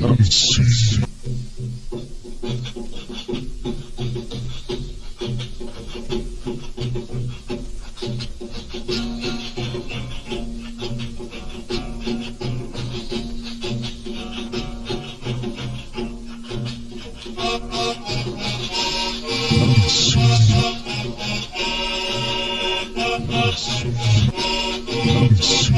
I'm Yes.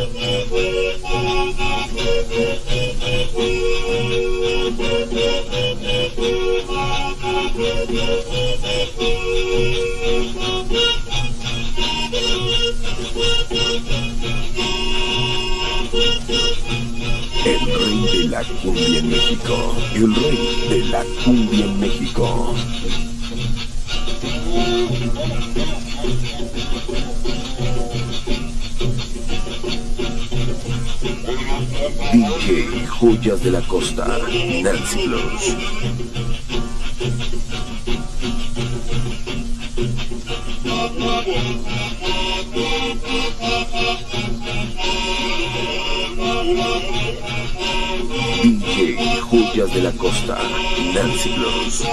El rey de la cumbia en México. El rey de la cumbia en México. DJ Joyas de la Costa. Nancy. DJ Joyas de la Costa, Nancy Blues.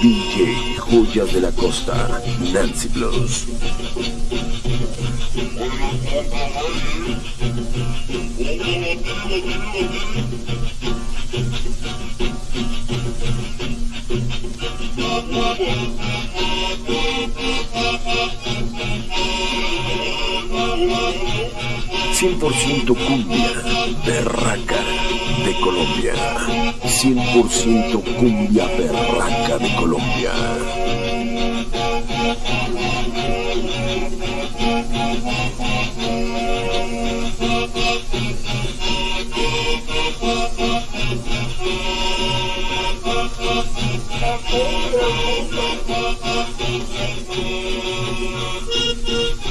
DJ Joyas de la Costa, Nancy Plus. 100% cumbia, berraca de Colombia. 100% cumbia, berraca de Colombia.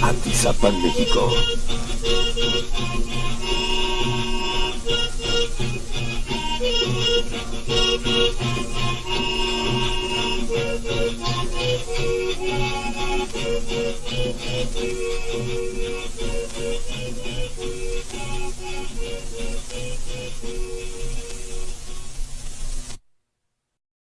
Atizapan, México.